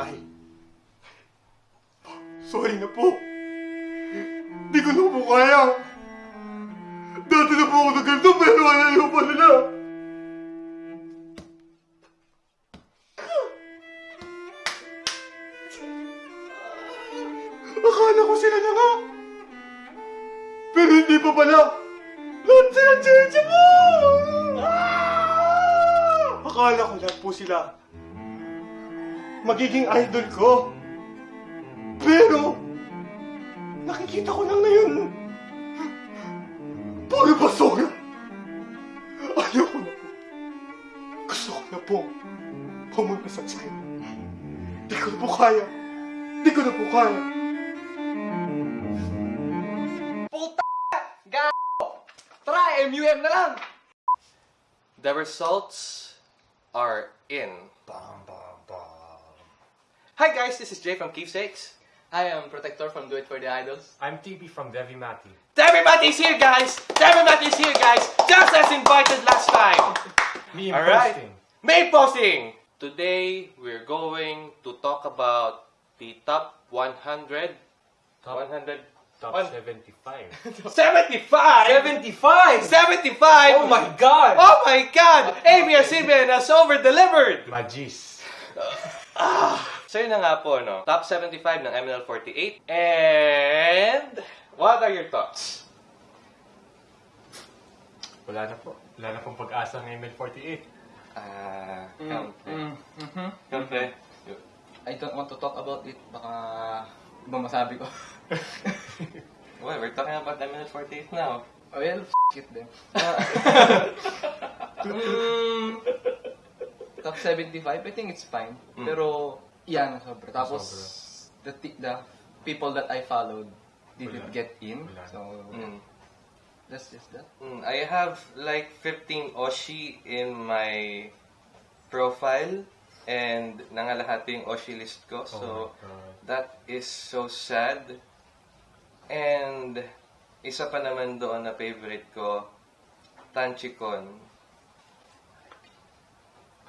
Ay. Sorry na po. Magiging idol ko. Pero, nakikita ko lang ngayon. Puro basura. Ayaw ko na po. Gusto ko na po pumunta sa China. Di ko na po kaya. Di ko na po kaya. Puta! Gago! Tara, MUM na lang! The results are in. Bam. Hi guys, this is Jay from Keepsakes. I am Protector from Do It For The Idols. I'm TB from Devi Mati. is here guys! Devi Mati is here guys! Just as invited last time! Me Alright. posting. May posting! Today, we're going to talk about the top 100... Top, 100... top One- 75. 75! 75! 75! Oh my God! Oh my God! ABS-CBN has over-delivered! Magis. So yun na nga po, no? Top 75 ng MNL48. And... What are your thoughts? Wala na po. Wala na pong pag-asa ng ML48. Ah... Mm, mm, mhm. Siyempre. I don't want to talk about it. Baka iba masabi ko. Well, we're talking about MNL48 now. well, shit them. mm, top 75, I think it's fine. Mm. Pero, yan, sobra. Tapos, Sobra. the, the people that I followed didn't Wala. get in. Wala. So, Mm. that's just that. Mm, I have like 15 Oshi in my profile and nangalahati yung Oshi list ko. So, oh my God. that is so sad. And isa pa naman doon na favorite ko, Tanchikon.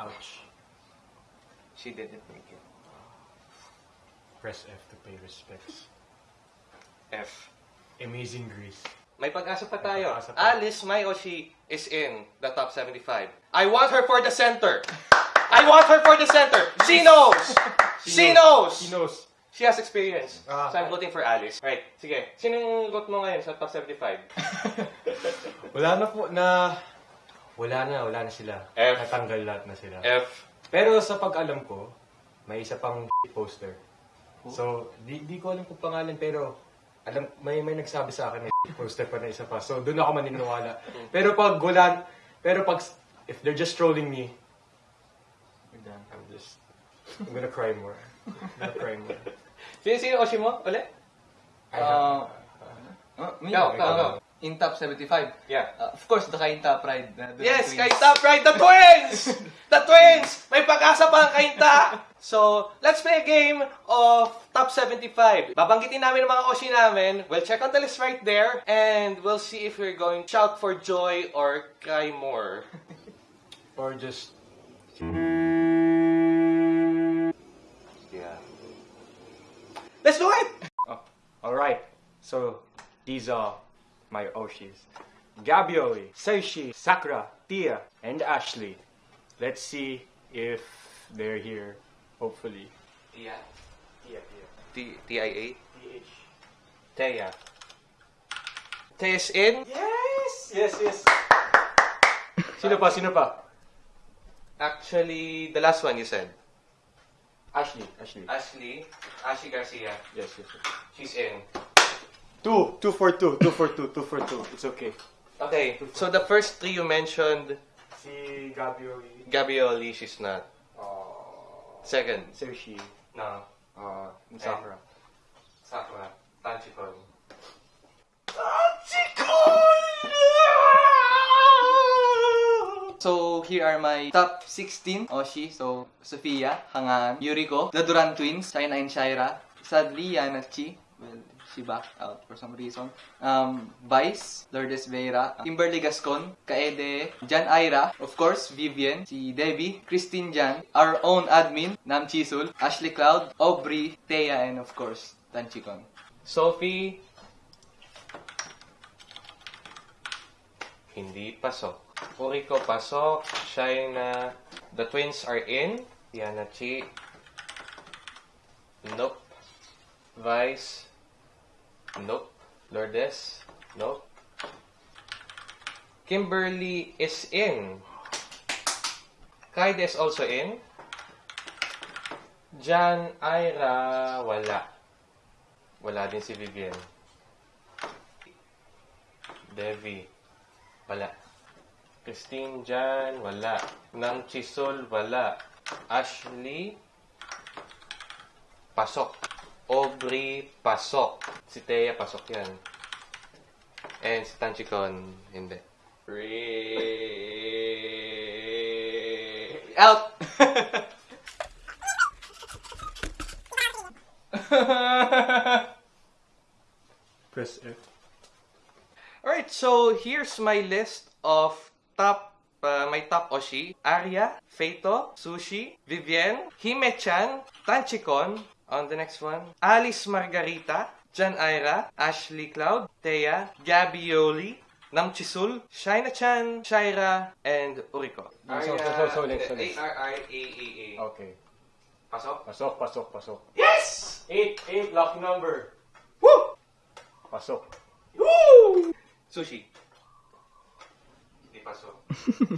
Ouch. She didn't make it. Press F to pay respects. F. Amazing Grease. May pag-asa pa May tayo. pag-asa pa. Alice Mai Oshi is in the top 75. I want her for the center. I want her for the center. She knows. She knows. He knows. She has experience. Ah. so I'm voting for Alice. Right. Sige. Sino yung vote mo ngayon sa top 75? Wala na po na... Wala na, wala na sila. F. Natanggal lahat na sila. F. Pero sa pag-alam ko, may isa pang poster. So, di, di ko alam kung pangalan, pero alam, may may nagsabi sa akin may poster pa na isa pa. So, doon ako maniniwala. pero pag wala, pero pag, if they're just trolling me, We're done. I'm just, I'm gonna cry more. I'm gonna cry more. Sino sino Oshi mo? Uli? I have- Uh, uh, me, Go, go, go. In top 75. Yeah. Uh, of course, the Kainta Pride. Uh, the Yes, twins. Kainta Pride, the twins! The twins! May pag-asa pa ang Kainta! So, let's play a game of top 75. Babanggitin namin ang mga Oshi namin. We'll check on the list right there. And we'll see if we're going shout for joy or cry more. Or just, Yeah. Let's do it! alright. So, these are my Oshis. Gabioli, Seishi, Sakura, Tia, and Ashley. Let's see if they're here, hopefully. Tia. Tia, Tia. T- T-I-A? T-H. Teya. Teya's in? Yes! Yes, yes. Sino pa? Sino pa? Actually, the last one you said. Ashley. Ashley. Ashley. Ashley Garcia. Yes, yes, yes. She's in. Two. Two for two. Two for two. Two for two. It's okay. Okay, so the first three you mentioned, Si Gabioli. Gabioli, she's not. Uh, Second, Seishi. no. Uh, Sakura. Sakura. Tanchikon. So, here are my top 16 Oshi. So, Sophia, Hangan, Yuriko, the Duran twins, China and Shaira. Sadly, Yana Chi. Well, She backed out for some reason. Um, Vice, Lourdes Vera, Kimberly Gascon, Kaede, Jan Ira, of course, Vivian, si Debbie, Christine Jan, our own admin, Nam Chisul, Ashley Cloud, Aubrey, Thea, and of course, Tanchikon. Sophie, hindi pasok. Uriko pasok. Shaina, the twins are in. Diana Chi, nope. Vice, nope. Lourdes, nope. Kimberly is in. Kaide is also in. Jan Ira, wala. Wala din si Vivian. Devi, wala. Christine Jan, wala. Nang Chisol, wala. Ashley, pasok. Aubrey, pasok. Si Thea, pasok yan. And si Tanchikon, hindi. Ray... Out! Press F. Alright, so here's my list of top, uh, my top Oshi. Arya, Feito, Sushi, Vivienne, Hime-chan, Tanchikon, on the next one, Alice Margarita, Jan Ira, Ashley Cloud, Thea, Gabioli, Namchisul, Shaina-chan, Shaira, and Uriko. So, so, so, so, ulit, so, ulit. A-R-I-A-A-A. Okay. Pasok? Pasok, pasok, pasok. Yes! Eight, eight, lucky number. Woo! Pasok. Woo! Sushi. Hindi pasok.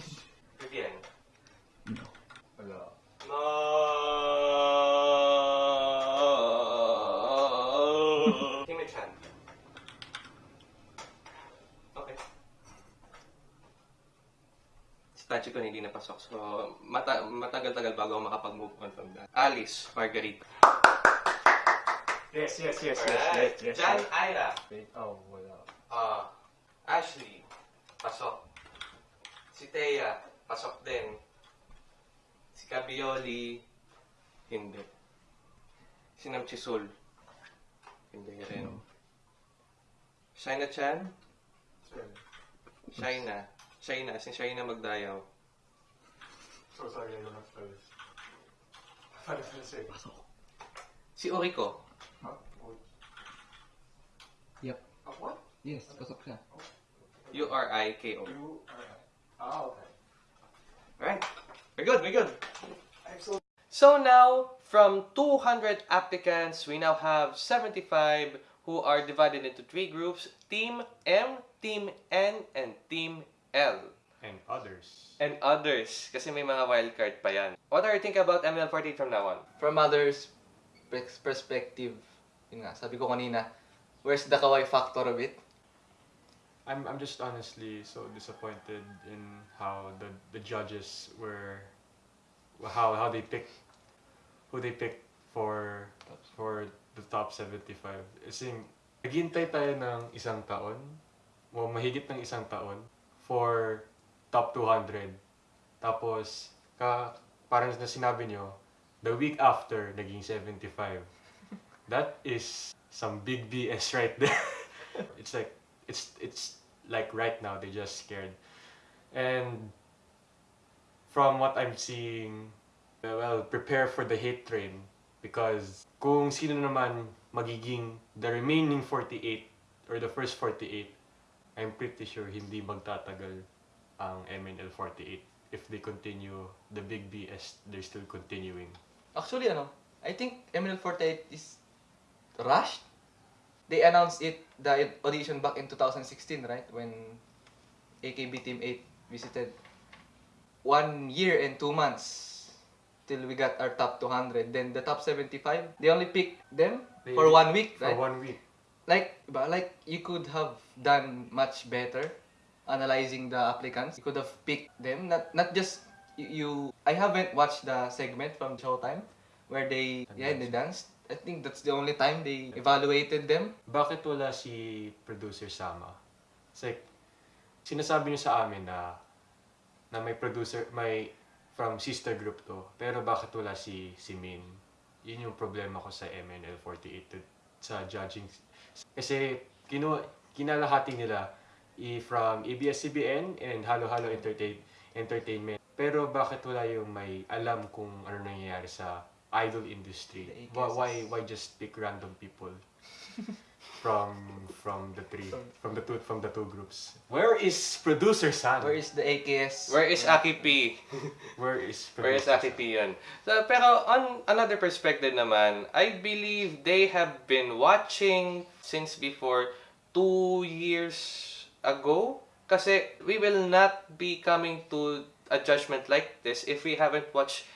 Vivienne. Wala. No. Hime-chan. Okay. Si Tachiko hindi napasok. So, mata matagal-tagal bago ako makapag-move on from that. Alice, Margarita. Yes, yes, yes, yes, yes, yes. Jan yes. Ira. Oh, wala. Ah, Ashley, pasok. Si Thea, pasok din. Si Cabioli, hindi. Si Nam Chisul, hindi rin. Shaina Chan, Shaina. Shaina, si Shaina Magdayaw. So sorry, I don't have spells. Paano sila say? Si Oriko. Yep. what? Yes, pasok siya. U-R-I-K-O. Ah, okay. Alright. We're good, we're good. So now, from 200 applicants, we now have 75 who are divided into three groups, Team M, Team N, and Team L. And others. And others, kasi may mga wildcard pa yan. What are you thinking about ML48 from now on? From others' pers- perspective, yun nga, sabi ko kanina, where's the kawaii factor of it? I'm I'm just honestly so disappointed in how the the judges were how how they picked who they picked for for the top 75. Kasi naghintay tayo ng isang taon, o mahigit ng isang taon for top 200. Tapos ka parang na sinabi nyo, the week after naging 75. That is some big BS right there. it's like it's it's like right now they just scared and from what i'm seeing well prepare for the hate train because kung sino naman magiging the remaining 48 or the first 48 i'm pretty sure hindi magtatagal ang MNL 48 if they continue the big B BS they're still continuing Actually, ano, I think MNL48 is rushed. They announced it, the audition back in 2016, right? When AKB Team 8 visited. One year and two months till we got our top 200. Then the top 75, they only picked them They- for one week, for right? one week like, like you could have done much better analyzing the applicants. You could have picked them, not not just you. I haven't watched the segment from Showtime where they yeah they danced. I think that's the only time they evaluated them. Bakit wala si producer Sama? It's like, sinasabi niyo sa amin na na may producer, may from sister group to. Pero bakit wala si si Min? Yun yung problema ko sa MNL48 to- sa judging Kasi kinu kinalahati nila from ABS-CBN and Halo Halo Entertain Entertainment. Pero bakit wala yung may alam kung ano nangyayari sa idol industry? Why, why why just pick random people from from the three from the two from the two groups? Where is producer Sam? Where is the AKS? Where is Aki P? Where is Where is producer Aki P yun? So, pero on another perspective naman, I believe they have been watching since before two years ago. Kasi we will not be coming to a judgment like this if we haven't watched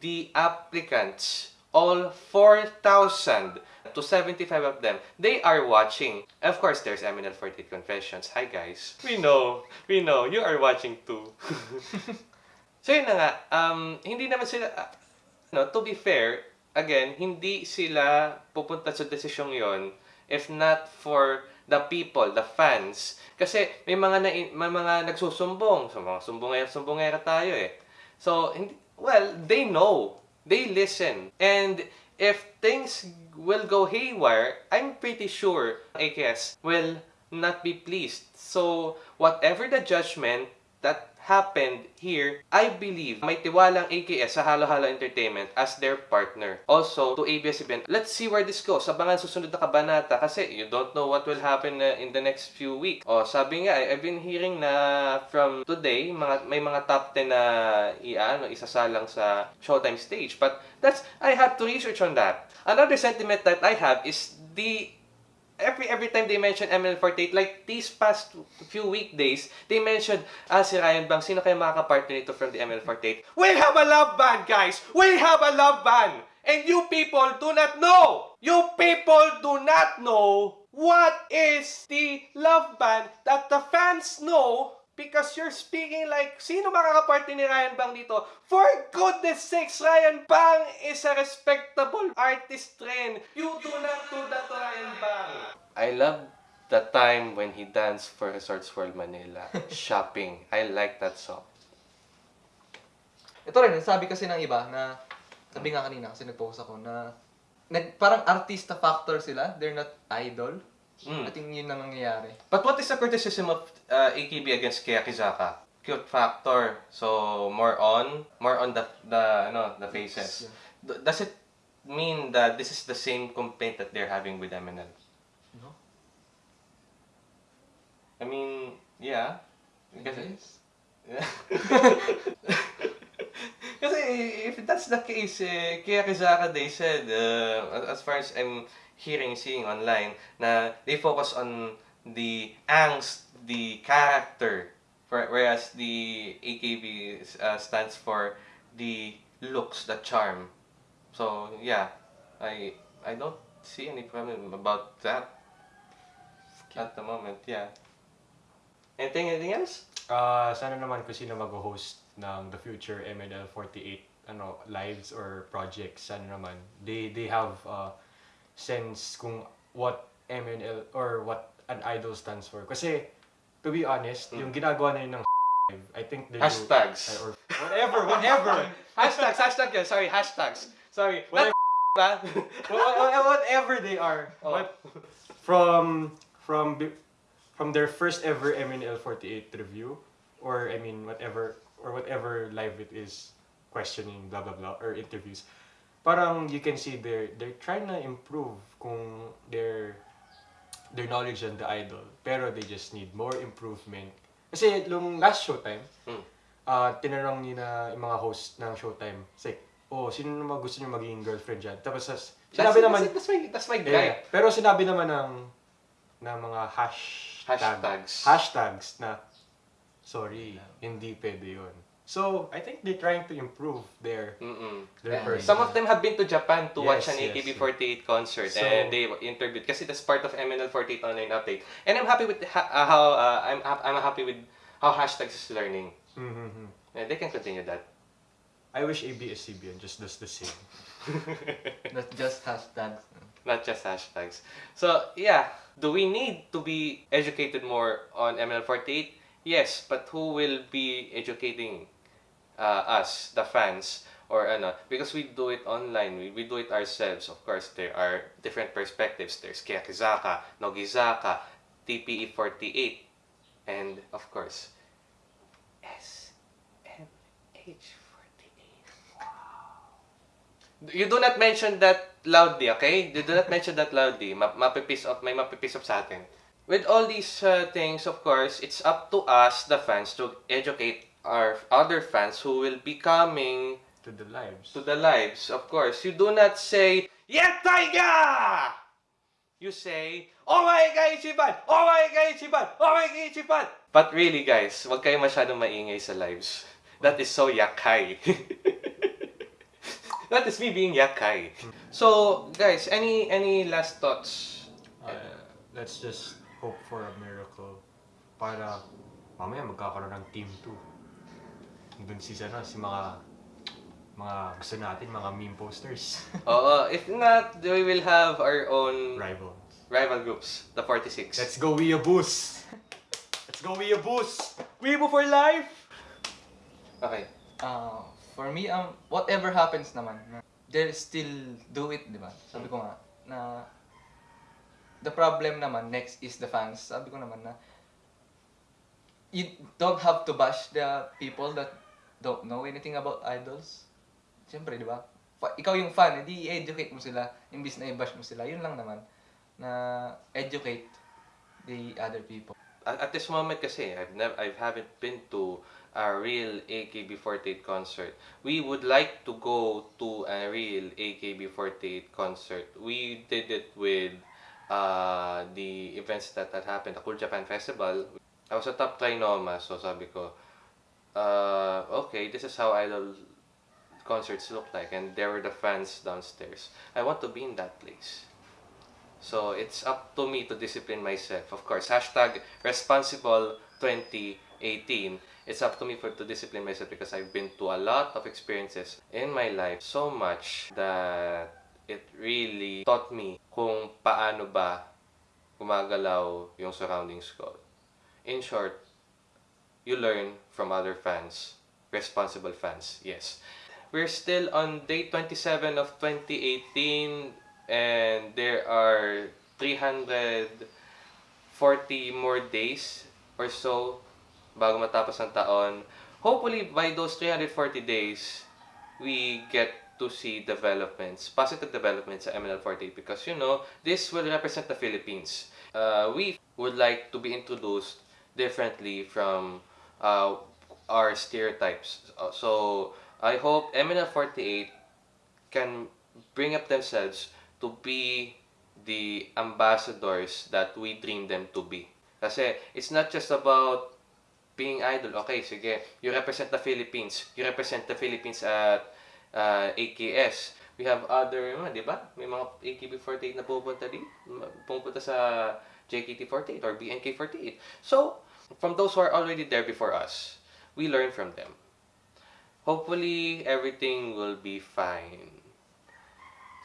the applicants, all 4,000 to 75 of them, they are watching. Of course, there's Eminent 48 Confessions. Hi guys. We know, we know, you are watching too. so yun na nga, um, hindi naman sila, uh, no, to be fair, again, hindi sila pupunta sa desisyong yon if not for the people, the fans. Kasi may mga na, may mga nagsusumbong, so mga sumbongera, sumbongera tayo eh. So, well, they know. They listen. And if things will go haywire, I'm pretty sure AKS will not be pleased. So, whatever the judgment that happened here, I believe may tiwalang AKS sa Halo Halo Entertainment as their partner. Also, to ABS-CBN, let's see where this goes. Abangan susunod na kabanata kasi you don't know what will happen uh, in the next few weeks. O, sabi nga, I- I've been hearing na from today, mga, may mga top 10 na iano, isasalang sa Showtime stage. But that's, I have to research on that. Another sentiment that I have is the every every time they mention ML48, like these past few weekdays, they mentioned, ah, si Ryan Bang, sino kayo makaka-partner nito from the ML48? We have a love band, guys! We have a love band! And you people do not know! You people do not know what is the love band that the fans know because you're speaking like, sino makaka-partner ni Ryan Bang dito? For goodness sakes, Ryan Bang is a respectable artist rin. You do not do that to Ryan Bang. I love the time when he danced for Resorts World Manila. Shopping. I like that song. Ito rin, sabi kasi ng iba na, sabi nga kanina kasi nag-post ako na, nag, parang artista factor sila, they're not idol. Mm. I think yun ang nangyayari. But what is the criticism of uh, AKB against Kiyakizaka? Cute factor. So more on, more on the the ano the faces. D- Does it mean that this is the same complaint that they're having with MNL? No? I mean, yeah. Kasi, Yes. Kasi if that's the case, eh, kaya Kizaka, they said, uh, as far as I'm hearing, seeing online, na they focus on the angst, the character, whereas the AKB uh, stands for the looks, the charm. So, yeah, I I don't see any problem about that at the moment, yeah. Anything, anything else? Ah, sana naman kung sino mag-host ng the future MNL48 ano lives or projects sana naman they they have uh, sense kung what MNL or what an idol stands for kasi to be honest hmm. yung ginagawa na yun ng I think they do- Hashtags. or whatever whatever hashtags, hashtag yan. Sorry, hashtags. Sorry. Whatever. Not Wha- wha- whatever they are Oh. From from from their first ever MNL48 review or I mean whatever or whatever live it is questioning blah blah blah or interviews parang you can see they're they're trying to improve kung their their knowledge on the idol pero they just need more improvement kasi nung last showtime Hmm. ah tinanong ni na yung mga host ng showtime say oh sino naman gusto niyo maging girlfriend dyan tapos sinabi that's, naman that's, that's my, that's my Yeah, guy. pero sinabi naman ng ng mga hash Hashtags. hashtags na sorry, hindi pwede yun. So, I think they're trying to improve their Mm-mm. their Yeah. Some of them have been to Japan to watch an yes, AKB48 concert So- and they interviewed kasi that's part of MNL48 online update. And I'm happy with ha- uh, how uh, I'm I'm happy with how hashtags is learning. Mhm. And they can continue that. I wish ABS-CBN just does the same. Not just hashtags. not just hashtags. So, yeah, do we need to be educated more on ML48? Yes, but who will be educating uh, us, the fans, or ano, because we do it online, we, we do it ourselves. Of course, there are different perspectives. There's Kiyakizaka, Nogizaka, TPE48, and of course, SMH48. You do not mention that loudly, okay? You do not mention that loudly. Ma mapipiss off, may mapipiss off sa atin. With all these uh, things, of course, it's up to us, the fans, to educate our other fans who will be coming To the lives. to the lives, of course. You do not say, Yeah, Taiga! You say, Oh my God, Ichiban! Oh my God, Ichiban! Oh my God, Ichiban! But really, guys, wag kayo masyadong maingay sa lives. That is so yakai. that is me being yakai. So, guys, any any last thoughts? Uh, let's just hope for a miracle para mamaya magkakaroon ng team 2. Doon si ano, si mga mga gusto natin, mga meme posters. Oo, if not, we will have our own Rivals. rival groups, the 46. Let's go Weeaboos! Let's go Weeaboos! Weeaboo for life! Okay. Uh, for me, um, whatever happens naman, they'll still do it, di ba? Sabi ko nga, na the problem naman next is the fans. Sabi ko naman na you don't have to bash the people that don't know anything about idols. Siyempre, di ba? Fa- ikaw yung fan, edi i-educate mo sila, imbis na i-bash mo sila. Yun lang naman, na educate the other people. at, at this moment kasi I've never I haven't been to a real AKB48 concert. We would like to go to a real AKB48 concert. We did it with uh, the events that had happened, the Cool Japan Festival. I was a top trinoma, so sabi ko, uh, okay, this is how idol concerts look like, and there were the fans downstairs. I want to be in that place. So it's up to me to discipline myself. Of course, hashtag responsible 2018. It's up to me for to discipline myself because I've been to a lot of experiences in my life. So much that it really taught me kung paano ba gumagalaw yung surroundings ko. In short, you learn from other fans. Responsible fans, yes. We're still on day 27 of 2018 and there are 340 more days or so bago matapos ang taon. Hopefully, by those 340 days, we get to see developments, positive developments sa MNL48 because, you know, this will represent the Philippines. Uh, we would like to be introduced differently from uh, our stereotypes. Uh, So, I hope MNL48 can bring up themselves to be the ambassadors that we dream them to be. Kasi it's not just about being idol. Okay, sige, you represent the Philippines. You represent the Philippines at uh, AKS. We have other, di ba? May mga AKB48 na pupunta din. Pupunta sa JKT48 or BNK48. So, from those who are already there before us, we learn from them. Hopefully, everything will be fine.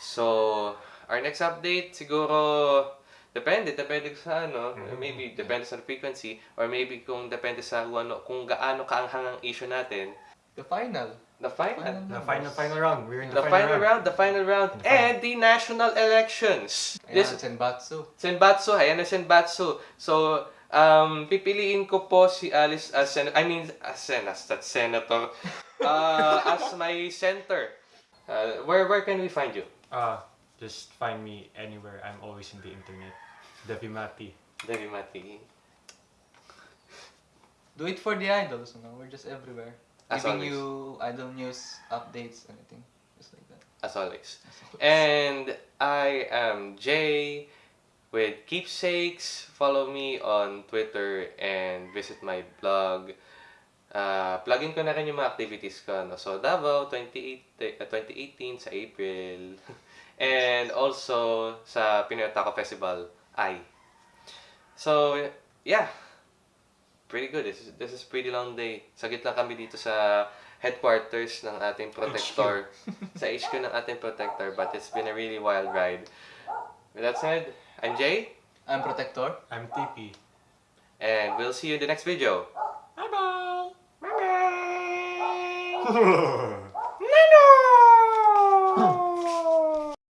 So, our next update, siguro, depende, depende sa ano, maybe depende sa frequency, or maybe kung depende sa kung, ano, kung gaano kaanghang ang issue natin. The final. The final. Final The final, final round. We're in the, The final round, the final round, The final- and the national elections. Ayan, This Senbatsu. Senbatsu, ayan na Senbatsu. So, um, pipiliin ko po si Alice as sen I mean, as sen as that senator, uh, as my center. Uh, where where can we find you? Uh, just find me anywhere. I'm always in the internet. Devi Mati. Devi Mati. Do it for the idols, you know? We're just everywhere. As Giving always. you idol news, updates, anything. Just like that. as always. And I am Jay with Keepsakes. Follow me on Twitter and visit my blog. Uh, plugin ko na rin yung mga activities ko. No? So, Davao 28, uh, 2018 sa April. and also sa Pinoy Taco Festival, I. So, yeah. Pretty good. This is, this is pretty long day. Sagit lang kami dito sa headquarters ng ating protector. sa HQ ng ating protector. But it's been a really wild ride. With that said, I'm Jay. I'm Protector. I'm TP. And we'll see you in the next video. Bye-bye! Bye-bye!